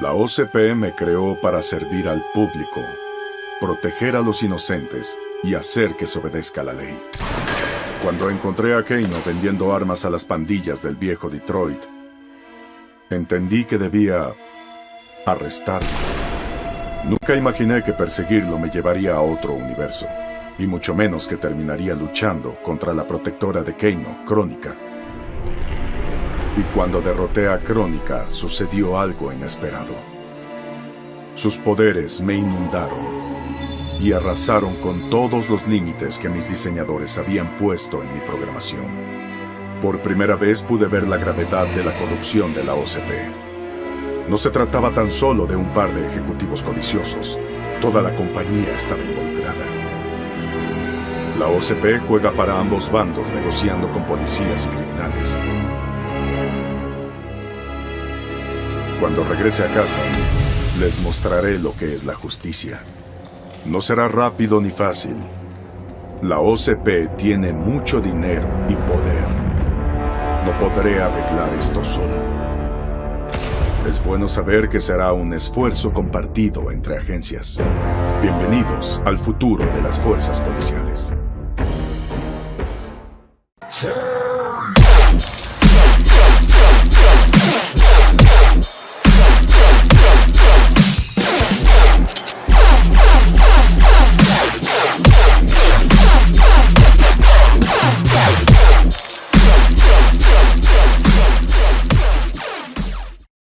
La OCP me creó para servir al público, proteger a los inocentes y hacer que se obedezca la ley. Cuando encontré a Keino vendiendo armas a las pandillas del viejo Detroit, entendí que debía arrestarlo. Nunca imaginé que perseguirlo me llevaría a otro universo, y mucho menos que terminaría luchando contra la protectora de Keino, Crónica. Y cuando derroté a Crónica, sucedió algo inesperado. Sus poderes me inundaron y arrasaron con todos los límites que mis diseñadores habían puesto en mi programación. Por primera vez pude ver la gravedad de la corrupción de la OCP. No se trataba tan solo de un par de ejecutivos codiciosos. Toda la compañía estaba involucrada. La OCP juega para ambos bandos negociando con policías y criminales. Cuando regrese a casa, les mostraré lo que es la justicia. No será rápido ni fácil. La OCP tiene mucho dinero y poder. No podré arreglar esto solo. Es bueno saber que será un esfuerzo compartido entre agencias. Bienvenidos al futuro de las fuerzas policiales. Sir!